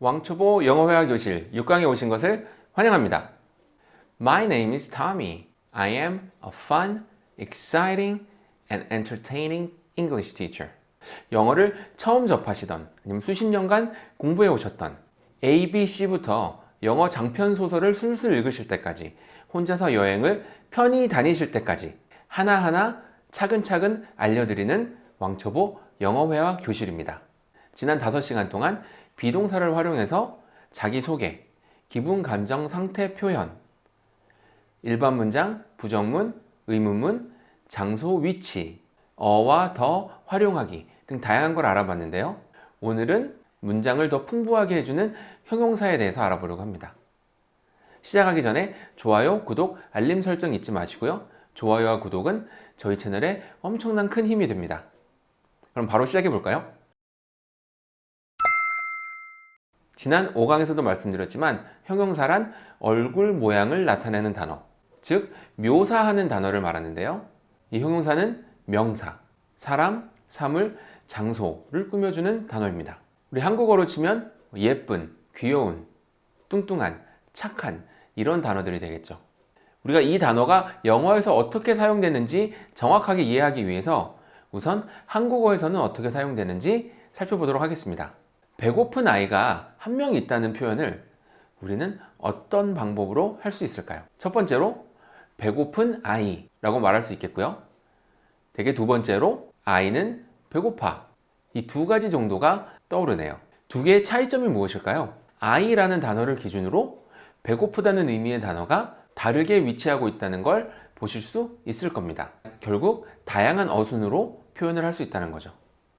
왕초보 영어회화 교실 6강에 오신 것을 환영합니다. My name is Tommy. I am a fun, exciting, and entertaining English teacher. 영어를 처음 접하시던 아니면 수십 년간 공부해 오셨던 A, B, C부터 영어 장편 소설을 술술 읽으실 때까지 혼자서 여행을 편히 다니실 때까지 하나하나 차근차근 알려드리는 왕초보 영어회화 교실입니다. 지난 5시간 동안 비동사를 활용해서 자기소개, 기분, 감정, 상태, 표현, 일반 문장, 부정문, 의문문, 장소, 위치, 어와 더 활용하기 등 다양한 걸 알아봤는데요. 오늘은 문장을 더 풍부하게 해주는 형용사에 대해서 알아보려고 합니다. 시작하기 전에 좋아요, 구독, 알림 설정 잊지 마시고요. 좋아요와 구독은 저희 채널에 엄청난 큰 힘이 됩니다. 그럼 바로 시작해 볼까요? 지난 5강에서도 말씀드렸지만 형용사란 얼굴 모양을 나타내는 단어, 즉 묘사하는 단어를 말하는데요. 이 형용사는 명사, 사람, 사물, 장소를 꾸며주는 단어입니다. 우리 한국어로 치면 예쁜, 귀여운, 뚱뚱한, 착한 이런 단어들이 되겠죠. 우리가 이 단어가 영어에서 어떻게 사용되는지 정확하게 이해하기 위해서 우선 한국어에서는 어떻게 사용되는지 살펴보도록 하겠습니다. 배고픈 아이가 한 명 있다는 표현을 우리는 어떤 방법으로 할 수 있을까요? 첫 번째로 배고픈 아이 라고 말할 수 있겠고요. 대개 두 번째로 아이는 배고파 이 두 가지 정도가 떠오르네요. 두 개의 차이점이 무엇일까요? 아이라는 단어를 기준으로 배고프다는 의미의 단어가 다르게 위치하고 있다는 걸 보실 수 있을 겁니다. 결국 다양한 어순으로 표현을 할 수 있다는 거죠.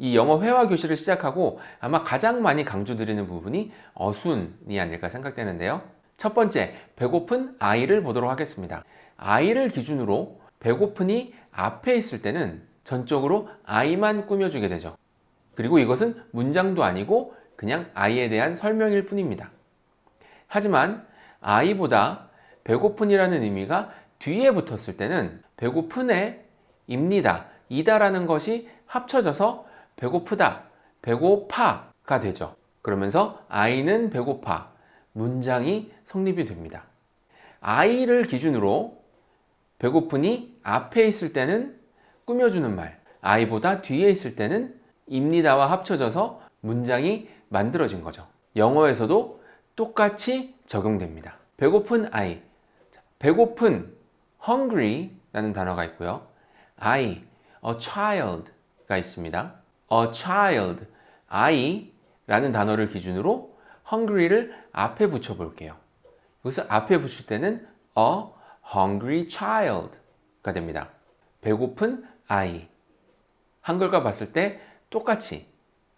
이 영어 회화 교실을 시작하고 아마 가장 많이 강조드리는 부분이 어순이 아닐까 생각되는데요. 첫 번째, 배고픈 아이를 보도록 하겠습니다. 아이를 기준으로 배고픈이 앞에 있을 때는 전적으로 아이만 꾸며주게 되죠. 그리고 이것은 문장도 아니고 그냥 아이에 대한 설명일 뿐입니다. 하지만 아이보다 배고픈이라는 의미가 뒤에 붙었을 때는 배고픈에 입니다, 이다라는 것이 합쳐져서 배고프다, 배고파가 되죠. 그러면서 아이는 배고파, 문장이 성립이 됩니다. 아이를 기준으로 배고프니 앞에 있을 때는 꾸며주는 말, 아이보다 뒤에 있을 때는 입니다와 합쳐져서 문장이 만들어진 거죠. 영어에서도 똑같이 적용됩니다. 배고픈 아이, 배고픈 hungry 라는 단어가 있고요. I, a child가 있습니다. A child, I라는 단어를 기준으로 hungry를 앞에 붙여 볼게요. 여기서 앞에 붙일 때는 a hungry child가 됩니다. 배고픈 아이. 한글과 봤을 때 똑같이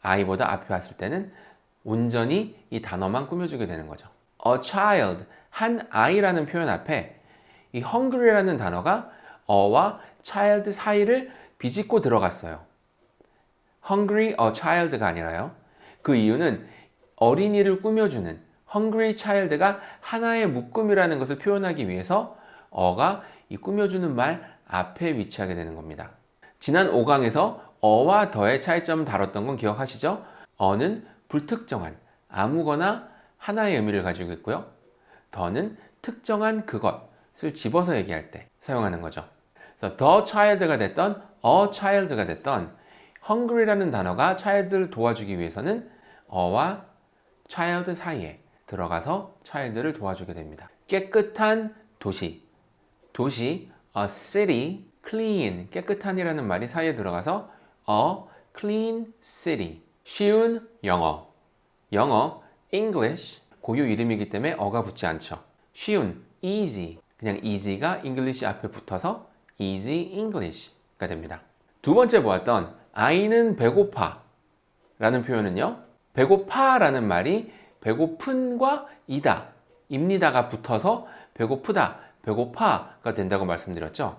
아이보다 앞에 왔을 때는 온전히 이 단어만 꾸며주게 되는 거죠. a child, 한 아이라는 표현 앞에 이 hungry라는 단어가 a와 child 사이를 비집고 들어갔어요. Hungry a child가 아니라요. 그 이유는 어린이를 꾸며주는 hungry child가 하나의 묶음이라는 것을 표현하기 위해서 어가 이 꾸며주는 말 앞에 위치하게 되는 겁니다. 지난 5강에서 어와 더의 차이점을 다뤘던 건 기억하시죠? 어는 불특정한, 아무거나 하나의 의미를 가지고 있고요. 더는 특정한 그것을 집어서 얘기할 때 사용하는 거죠. 그래서 the child가 됐던 a child가 됐던 hungry라는 단어가 child를 도와주기 위해서는 어와 child 사이에 들어가서 child를 도와주게 됩니다. 깨끗한 도시, 도시, a city, clean, 깨끗한이라는 말이 사이에 들어가서 a clean city, 쉬운 영어, 영어, English, 고유 이름이기 때문에 어가 붙지 않죠. 쉬운, easy, 그냥 easy가 English 앞에 붙어서 easy English가 됩니다. 두 번째 보았던 아이는 배고파 라는 표현은요 배고파 라는 말이 배고픈과 이다 입니다가 붙어서 배고프다 배고파가 된다고 말씀드렸죠.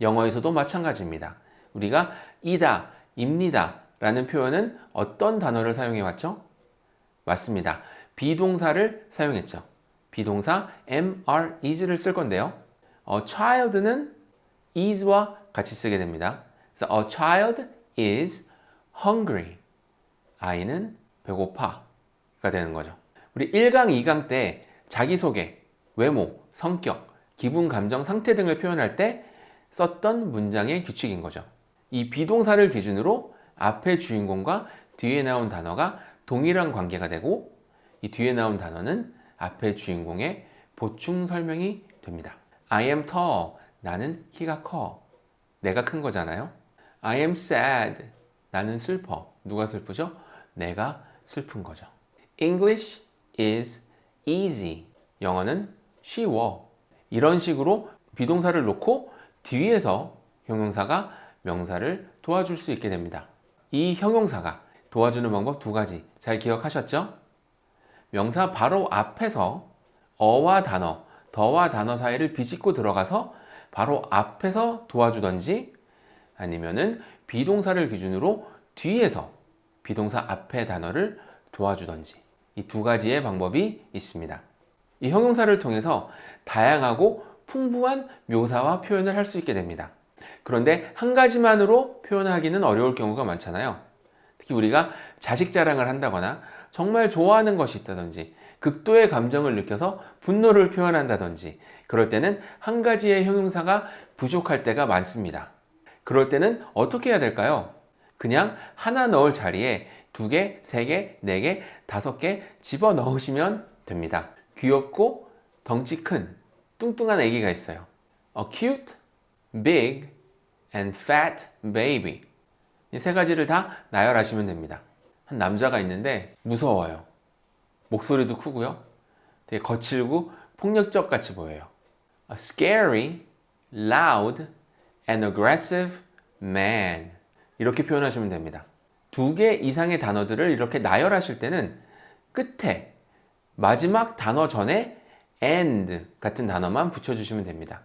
영어에서도 마찬가지입니다. 우리가 이다 입니다 라는 표현은 어떤 단어를 사용해 왔죠? 맞습니다. 비동사를 사용했죠. 비동사 mr is를 쓸 건데요. 어, child는 is와 같이 쓰게 됩니다. 그래서 a child is hungry. 아이는 배고파가 명사가 되는 거죠. 우리 1강, 2강 때 자기소개, 외모, 성격, 기분, 감정, 상태 등을 표현할 때 썼던 문장의 규칙인 거죠. 이 비동사를 기준으로 앞에 주인공과 뒤에 나온 단어가 동일한 관계가 되고 이 뒤에 나온 단어는 앞에 주인공의 보충 설명이 됩니다. I am tall. 나는 키가 커. 내가 큰 거잖아요. I am sad. 나는 슬퍼. 누가 슬프죠? 내가 슬픈 거죠. English is easy. 영어는 쉬워. 이런 식으로 비동사를 놓고 뒤에서 형용사가 명사를 도와줄 수 있게 됩니다. 이 형용사가 도와주는 방법 두 가지 잘 기억하셨죠? 명사 바로 앞에서 어와 단어, 더와 단어 사이를 비집고 들어가서 바로 앞에서 도와주던지 아니면은 비동사를 기준으로 뒤에서 비동사 앞의 단어를 도와주던지 이 두 가지의 방법이 있습니다. 이 형용사를 통해서 다양하고 풍부한 묘사와 표현을 할 수 있게 됩니다. 그런데 한 가지만으로 표현하기는 어려울 경우가 많잖아요. 특히 우리가 자식 자랑을 한다거나 정말 좋아하는 것이 있다든지 극도의 감정을 느껴서 분노를 표현한다든지 그럴 때는 한 가지의 형용사가 부족할 때가 많습니다. 그럴 때는 어떻게 해야 될까요? 그냥 하나 넣을 자리에 두 개, 세 개, 네 개, 다섯 개 집어 넣으시면 됩니다. 귀엽고 덩치 큰 뚱뚱한 아기가 있어요. A cute, big, and fat baby. 이 세 가지를 다 나열하시면 됩니다. 한 남자가 있는데 무서워요. 목소리도 크고요. 되게 거칠고 폭력적 같이 보여요. A scary, loud, and aggressive man. 이렇게 표현하시면 됩니다. 두 개 이상의 단어들을 이렇게 나열하실 때는 끝에 마지막 단어 전에 and 같은 단어만 붙여주시면 됩니다.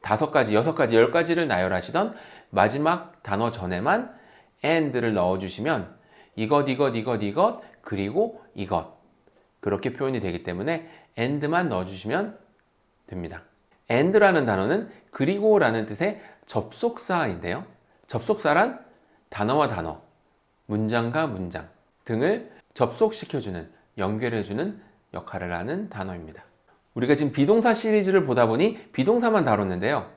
다섯 가지, 여섯 가지, 열 가지를 나열하시던 마지막 단어 전에만 and를 넣어주시면 이것, 이것, 이것, 이것, 그리고 이것 그렇게 표현이 되기 때문에 and만 넣어주시면 됩니다. And라는 단어는 그리고라는 뜻의 접속사인데요. 접속사란 단어와 단어, 문장과 문장 등을 접속시켜주는, 연결해주는 역할을 하는 단어입니다. 우리가 지금 비동사 시리즈를 보다 보니 비동사만 다뤘는데요.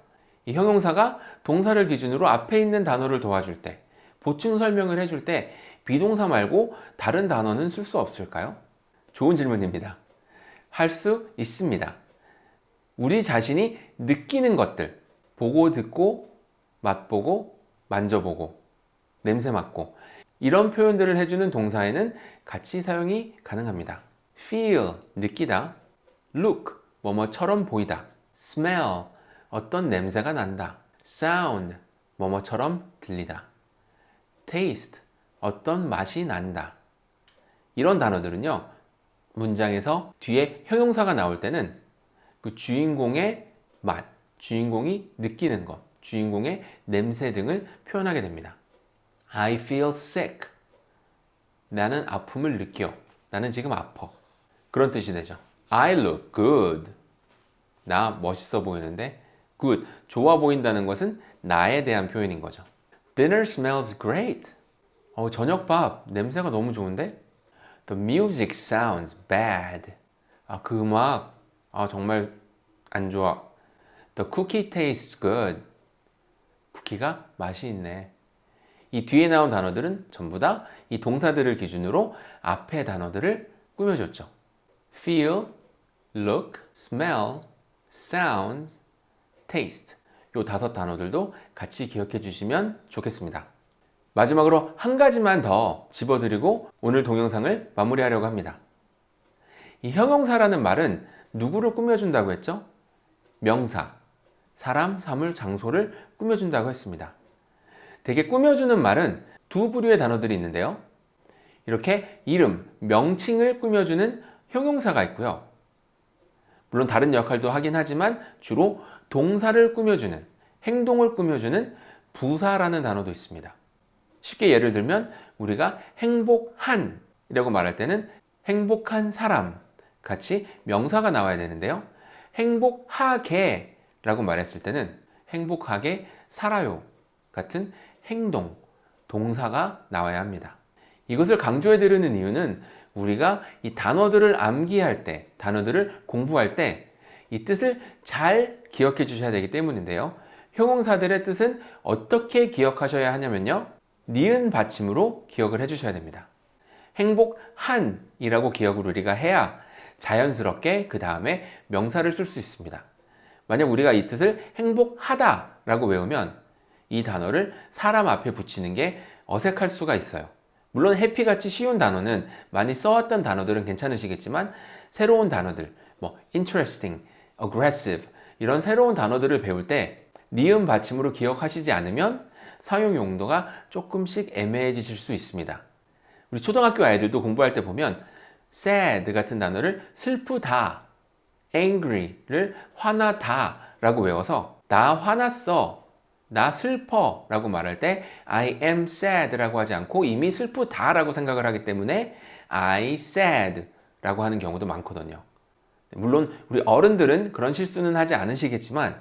이 형용사가 동사를 기준으로 앞에 있는 단어를 도와줄 때, 보충 설명을 해줄 때 비동사 말고 다른 단어는 쓸 수 없을까요? 좋은 질문입니다. 할 수 있습니다. 우리 자신이 느끼는 것들, 보고 듣고 맛보고 만져보고 냄새 맡고 이런 표현들을 해주는 동사에는 같이 사용이 가능합니다. feel, 느끼다. look, 뭐뭐처럼 보이다. smell, 어떤 냄새가 난다. sound, 뭐뭐처럼 들리다. taste, 어떤 맛이 난다. 이런 단어들은요 문장에서 뒤에 형용사가 나올 때는 그 주인공의 맛, 주인공이 느끼는 것, 주인공의 냄새 등을 표현하게 됩니다. I feel sick. 나는 아픔을 느껴. 나는 지금 아파. 그런 뜻이 되죠. I look good. 나 멋있어 보이는데 good. 좋아 보인다는 것은 나에 대한 표현인 거죠. Dinner smells great. 어, 저녁밥 냄새가 너무 좋은데? The music sounds bad. 아, 그 음악 아, 정말 안 좋아. The cookie tastes good. 쿠키가 맛이 있네. 이 뒤에 나온 단어들은 전부 다 이 동사들을 기준으로 앞의 단어들을 꾸며줬죠. feel, look, smell, sounds, taste. 이 다섯 단어들도 같이 기억해 주시면 좋겠습니다. 마지막으로 한 가지만 더 집어드리고 오늘 동영상을 마무리하려고 합니다. 이 형용사라는 말은 누구를 꾸며준다고 했죠? 명사, 사람, 사물, 장소를 꾸며준다고 했습니다. 되게 꾸며주는 말은 두 부류의 단어들이 있는데요. 이렇게 이름, 명칭을 꾸며주는 형용사가 있고요. 물론 다른 역할도 하긴 하지만 주로 동사를 꾸며주는, 행동을 꾸며주는 부사라는 단어도 있습니다. 쉽게 예를 들면 우리가 행복한 이라고 말할 때는 행복한 사람 같이 명사가 나와야 되는데요. 행복하게 라고 말했을 때는 행복하게 살아요 같은 행동, 동사가 나와야 합니다. 이것을 강조해 드리는 이유는 우리가 이 단어들을 암기할 때, 단어들을 공부할 때 이 뜻을 잘 기억해 주셔야 되기 때문인데요. 형용사들의 뜻은 어떻게 기억하셔야 하냐면요. 니은 받침으로 기억을 해 주셔야 됩니다. 행복한 이라고 기억을 우리가 해야 자연스럽게 그 다음에 명사를 쓸 수 있습니다. 만약 우리가 이 뜻을 행복하다 라고 외우면 이 단어를 사람 앞에 붙이는 게 어색할 수가 있어요. 물론 해피같이 쉬운 단어는 많이 써왔던 단어들은 괜찮으시겠지만 새로운 단어들, 뭐 interesting, aggressive 이런 새로운 단어들을 배울 때 니은 받침으로 기억하시지 않으면 사용 용도가 조금씩 애매해지실 수 있습니다. 우리 초등학교 아이들도 공부할 때 보면 sad 같은 단어를 슬프다, angry를 화나다 라고 외워서 나 화났어, 나 슬퍼 라고 말할 때 I am sad 라고 하지 않고 이미 슬프다 라고 생각을 하기 때문에 I sad 라고 하는 경우도 많거든요. 물론 우리 어른들은 그런 실수는 하지 않으시겠지만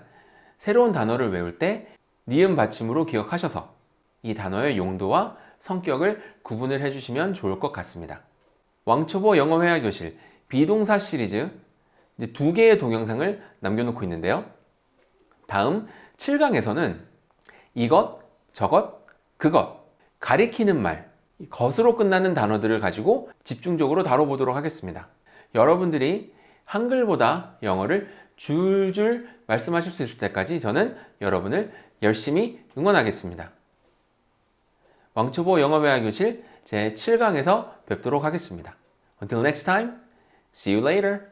새로운 단어를 외울 때 니은 받침으로 기억하셔서 이 단어의 용도와 성격을 구분을 해주시면 좋을 것 같습니다. 왕초보 영어 회화 교실 비동사 시리즈 두 개의 동영상을 남겨놓고 있는데요. 다음 7강에서는 이것, 저것, 그것 가리키는 말 것으로 끝나는 단어들을 가지고 집중적으로 다뤄보도록 하겠습니다. 여러분들이 한글보다 영어를 줄줄 말씀하실 수 있을 때까지 저는 여러분을 열심히 응원하겠습니다. 왕초보 영어회화 교실 제 7강에서 뵙도록 하겠습니다. Until next time, see you later.